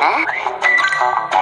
啊。